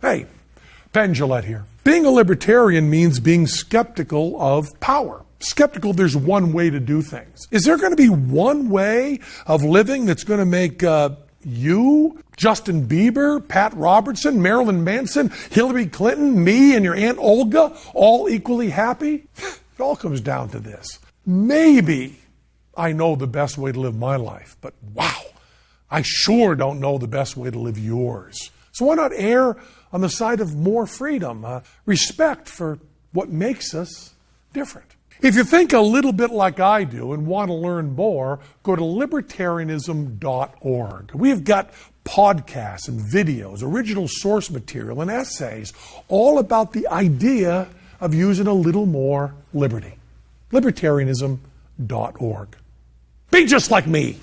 Hey, Penn Jillette here. Being a libertarian means being skeptical of power. Skeptical there's one way to do things. Is there going to be one way of living that's going to make uh, you, Justin Bieber, Pat Robertson, Marilyn Manson, Hillary Clinton, me, and your Aunt Olga all equally happy? It all comes down to this. Maybe I know the best way to live my life, but wow, I sure don't know the best way to live yours. So why not err on the side of more freedom, uh, respect for what makes us different? If you think a little bit like I do and want to learn more, go to libertarianism.org. We've got podcasts and videos, original source material, and essays all about the idea of using a little more liberty. Libertarianism.org. Be just like me.